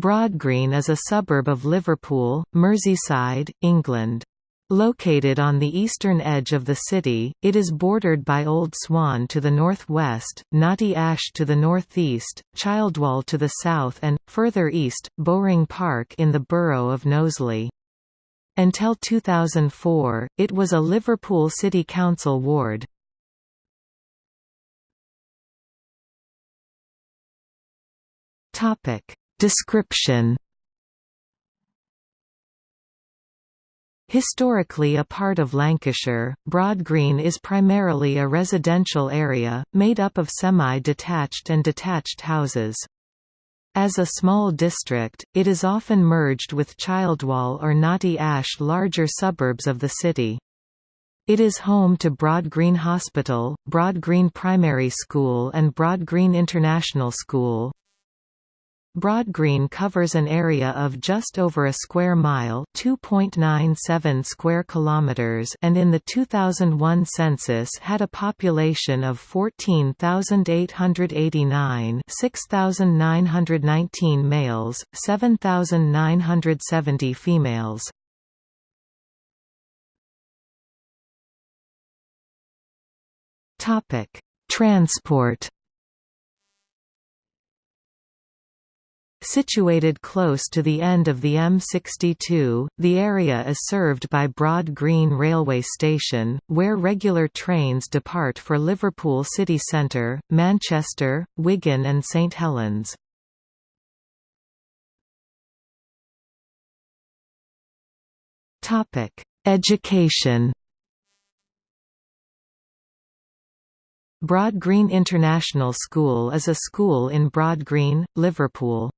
Broad Green is a suburb of Liverpool, Merseyside, England. Located on the eastern edge of the city, it is bordered by Old Swan to the northwest, Knotty Ash to the northeast, Childwall to the south and, further east, Bowring Park in the borough of Knowsley. Until 2004, it was a Liverpool City Council ward. Description Historically a part of Lancashire, Broad Green is primarily a residential area, made up of semi-detached and detached houses. As a small district, it is often merged with Childwall or Knotty Ash larger suburbs of the city. It is home to Broad Green Hospital, Broad Green Primary School and Broad Green International School, Broad Green covers an area of just over a square mile, 2.97 square kilometers, and in the 2001 census had a population of 14,889, 6,919 males, 7,970 females. Topic: Transport Situated close to the end of the M62, the area is served by Broad Green Railway Station, where regular trains depart for Liverpool city centre, Manchester, Wigan and St Helens. Education Broad Green International School is a school in Broad Green, Liverpool.